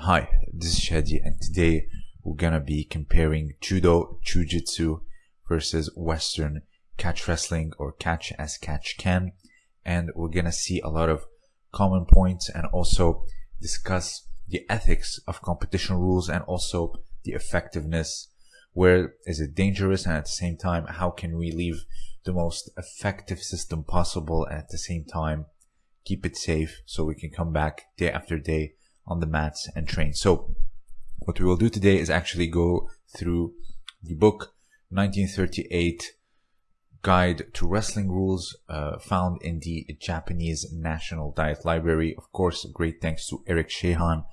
Hi, this is Shadi and today we're gonna be comparing Judo Jiu-Jitsu versus Western catch wrestling or catch as catch can and we're gonna see a lot of common points and also discuss the ethics of competition rules and also the effectiveness where is it dangerous and at the same time how can we leave the most effective system possible and at the same time keep it safe so we can come back day after day on the mats and train. So what we will do today is actually go through the book 1938 Guide to Wrestling Rules uh, found in the Japanese National Diet Library. Of course, great thanks to Eric Shahan.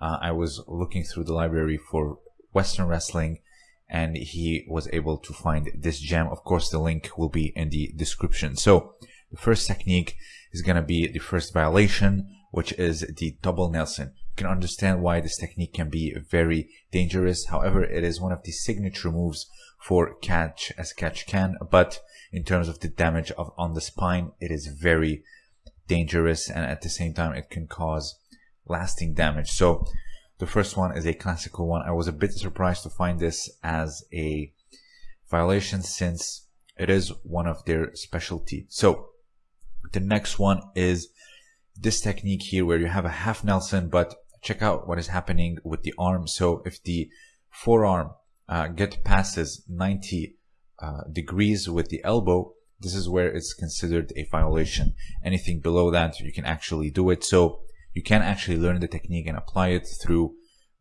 Uh, I was looking through the library for Western wrestling and he was able to find this gem. Of course, the link will be in the description. So the first technique is going to be the first violation, which is the double Nelson. Can understand why this technique can be very dangerous. However, it is one of the signature moves for catch as catch can, but in terms of the damage of on the spine, it is very dangerous and at the same time it can cause lasting damage. So the first one is a classical one. I was a bit surprised to find this as a violation since it is one of their specialty. So the next one is this technique here where you have a half Nelson, but check out what is happening with the arm. So if the forearm uh, get passes 90 uh, degrees with the elbow, this is where it's considered a violation. Anything below that, you can actually do it. So you can actually learn the technique and apply it through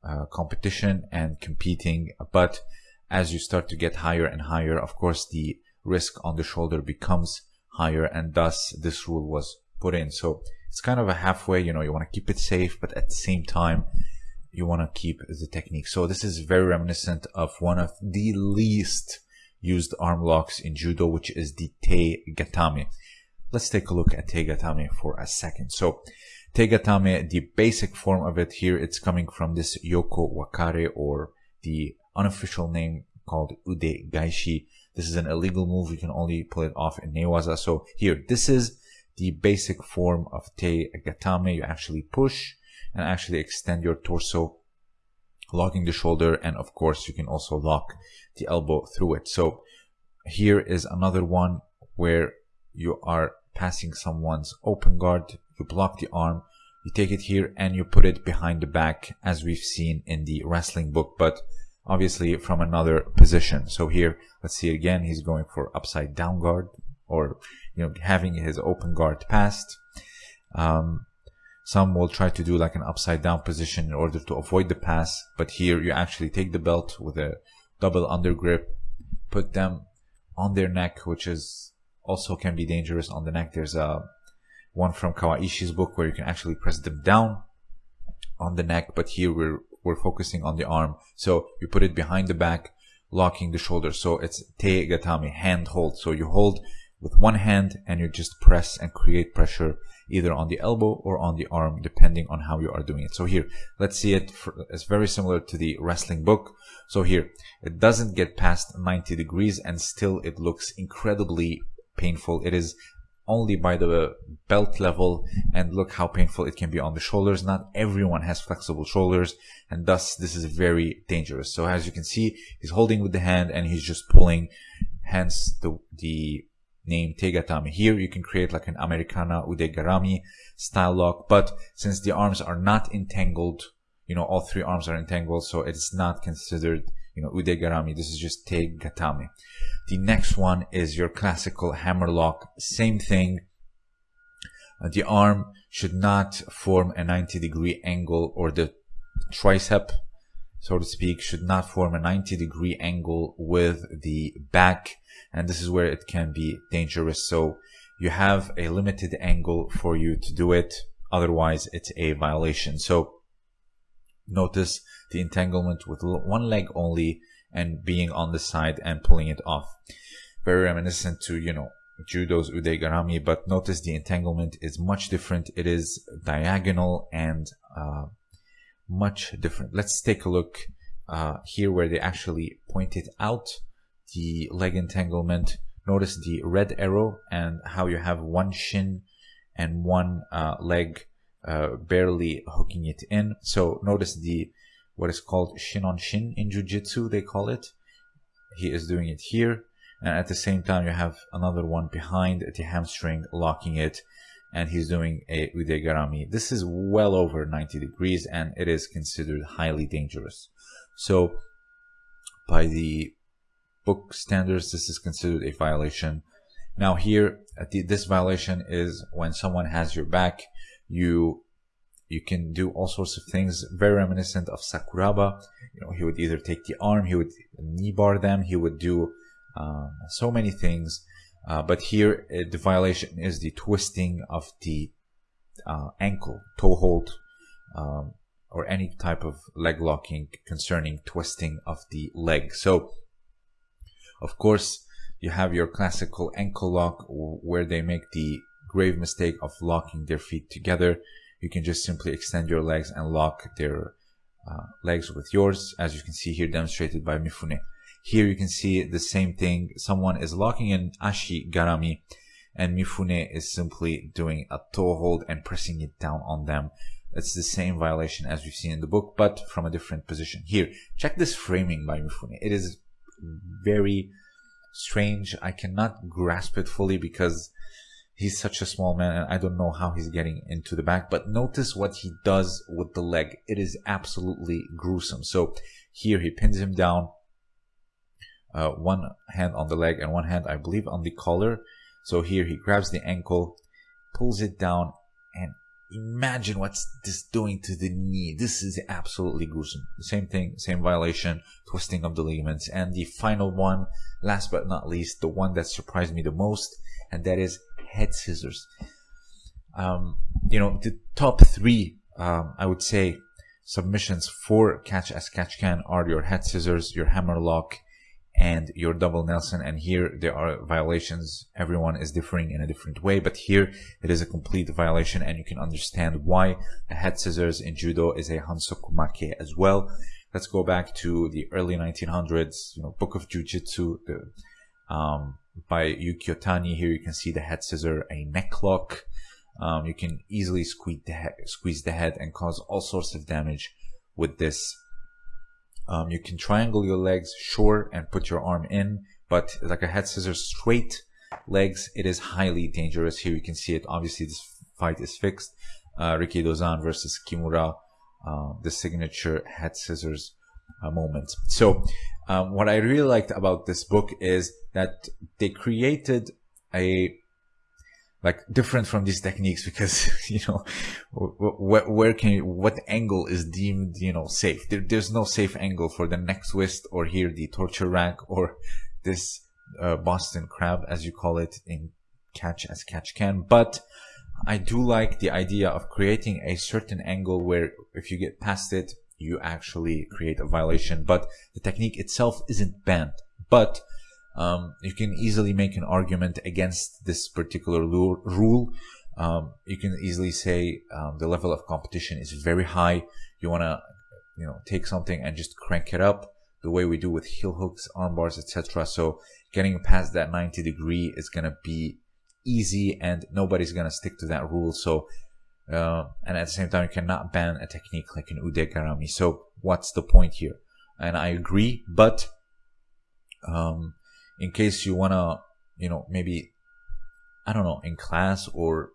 uh, competition and competing. But as you start to get higher and higher, of course, the risk on the shoulder becomes higher and thus this rule was put in. So it's kind of a halfway, you know, you want to keep it safe, but at the same time, you want to keep the technique. So this is very reminiscent of one of the least used arm locks in judo, which is the Te Gatame. Let's take a look at Te Gatame for a second. So Te the basic form of it here, it's coming from this Yoko Wakare or the unofficial name called Ude Gaishi. This is an illegal move. You can only pull it off in Newaza. So here, this is the basic form of Te Gatame. You actually push and actually extend your torso, locking the shoulder. And of course, you can also lock the elbow through it. So here is another one where you are passing someone's open guard. You block the arm. You take it here and you put it behind the back as we've seen in the wrestling book, but obviously from another position. So here, let's see again, he's going for upside down guard or you know having his open guard passed. Um, some will try to do like an upside down position in order to avoid the pass, but here you actually take the belt with a double under grip, put them on their neck, which is also can be dangerous on the neck. There's a one from Kawaishi's book where you can actually press them down on the neck, but here we're we're focusing on the arm. So you put it behind the back, locking the shoulder. So it's te gatame, hand hold. So you hold with one hand and you just press and create pressure either on the elbow or on the arm depending on how you are doing it. So here let's see it for, it's very similar to the wrestling book. So here it doesn't get past 90 degrees and still it looks incredibly painful. It is only by the belt level and look how painful it can be on the shoulders. Not everyone has flexible shoulders and thus this is very dangerous. So as you can see he's holding with the hand and he's just pulling hence the the name Te Gatame. Here you can create like an Americana Udegarami style lock, but since the arms are not entangled, you know, all three arms are entangled, so it's not considered, you know, Udegarami. This is just Te Gatame. The next one is your classical hammer lock. Same thing. Uh, the arm should not form a 90 degree angle or the tricep so to speak, should not form a 90 degree angle with the back. And this is where it can be dangerous. So you have a limited angle for you to do it. Otherwise, it's a violation. So notice the entanglement with one leg only and being on the side and pulling it off. Very reminiscent to, you know, judo's udegarami, but notice the entanglement is much different. It is diagonal and uh, much different. Let's take a look uh, here where they actually point it out the leg entanglement. Notice the red arrow and how you have one shin and one uh, leg uh, barely hooking it in. So notice the what is called shin on shin in jujitsu, they call it. He is doing it here. And at the same time, you have another one behind the hamstring, locking it. And he's doing a ude garami. This is well over 90 degrees and it is considered highly dangerous. So by the book standards, this is considered a violation. Now here, the, this violation is when someone has your back, you you can do all sorts of things very reminiscent of Sakuraba. You know, he would either take the arm, he would knee bar them, he would do um, so many things. Uh, but here, uh, the violation is the twisting of the uh, ankle, toe hold, um, or any type of leg locking concerning twisting of the leg. So, of course, you have your classical ankle lock where they make the grave mistake of locking their feet together. You can just simply extend your legs and lock their uh, legs with yours, as you can see here demonstrated by Mifune. Here you can see the same thing. Someone is locking in Ashi Garami and Mifune is simply doing a toe hold and pressing it down on them. It's the same violation as we've seen in the book, but from a different position. Here, check this framing by Mifune. It is very strange. I cannot grasp it fully because he's such a small man and I don't know how he's getting into the back. But notice what he does with the leg. It is absolutely gruesome. So here he pins him down. Uh, one hand on the leg and one hand, I believe, on the collar. So here he grabs the ankle, pulls it down, and imagine what's this doing to the knee. This is absolutely gruesome. The same thing, same violation, twisting of the ligaments. And the final one, last but not least, the one that surprised me the most, and that is head scissors. Um, you know, the top three, um, I would say, submissions for catch as catch can are your head scissors, your hammer lock, and your double Nelson. And here there are violations. Everyone is differing in a different way, but here it is a complete violation and you can understand why a head scissors in judo is a hansokumake as well. Let's go back to the early 1900s, you know, book of jujitsu, the, um, by Yukio Tani. Here you can see the head scissor, a neck lock. Um, you can easily squeeze the squeeze the head and cause all sorts of damage with this um, you can triangle your legs short and put your arm in, but like a head scissors straight legs, it is highly dangerous. Here you can see it. Obviously, this fight is fixed. Uh, Rikidozan versus Kimura, uh, the signature head scissors uh, moment. So, um, what I really liked about this book is that they created a like different from these techniques because you know where, where can you, what angle is deemed you know safe? There, there's no safe angle for the neck twist or here the torture rack or this uh, boston crab as you call it in catch as catch can. But i do like the idea of creating a certain angle where if you get past it you actually create a violation. But the technique itself isn't banned. But um, you can easily make an argument against this particular rule. Um, you can easily say um, the level of competition is very high. You want to, you know, take something and just crank it up the way we do with heel hooks, arm bars, etc. So getting past that 90 degree is going to be easy and nobody's going to stick to that rule. So, uh, and at the same time, you cannot ban a technique like an ude garami. So what's the point here? And I agree, but, um, in case you want to, you know, maybe, I don't know, in class or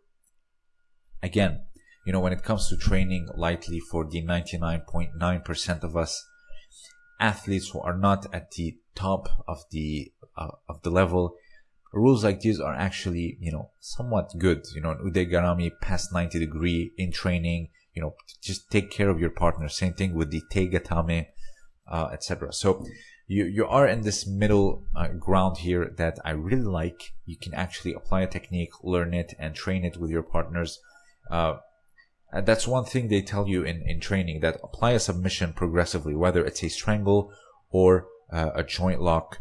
again, you know, when it comes to training lightly for the 99.9% of us athletes who are not at the top of the, uh, of the level, rules like these are actually, you know, somewhat good. You know, Ude Garami past 90 degree in training, you know, just take care of your partner. Same thing with the Te Gatame, uh, etc. So, you you are in this middle uh, ground here that I really like. You can actually apply a technique, learn it, and train it with your partners. Uh, and that's one thing they tell you in, in training that apply a submission progressively, whether it's a strangle or uh, a joint lock.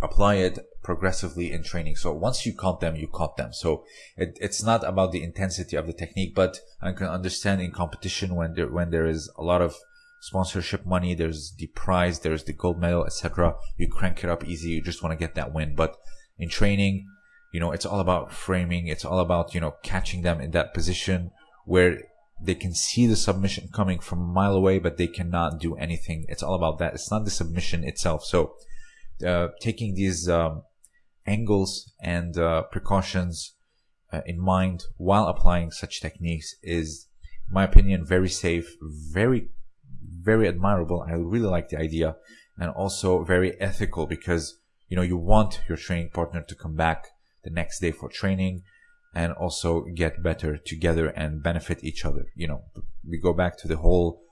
Apply it progressively in training. So once you caught them, you caught them. So it, it's not about the intensity of the technique, but I can understand in competition when there when there is a lot of sponsorship money, there's the prize, there's the gold medal, etc. You crank it up easy. You just want to get that win. But in training, you know, it's all about framing. It's all about, you know, catching them in that position where they can see the submission coming from a mile away, but they cannot do anything. It's all about that. It's not the submission itself. So, uh, taking these um, angles and uh, precautions uh, in mind while applying such techniques is, in my opinion, very safe, very, very admirable. I really like the idea and also very ethical because, you know, you want your training partner to come back the next day for training and also get better together and benefit each other. You know, we go back to the whole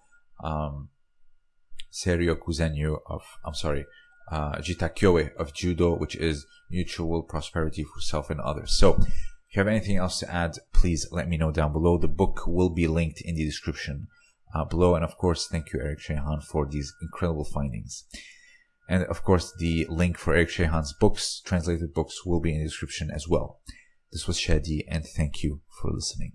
um, Seiryoku Zenyo of, I'm sorry, uh, Jita Kyoei of Judo, which is mutual prosperity for self and others. So, if you have anything else to add, please let me know down below. The book will be linked in the description uh, below. And of course, thank you, Eric Shahan, for these incredible findings. And of course, the link for Eric Shahan's books, translated books, will be in the description as well. This was Shadi, and thank you for listening.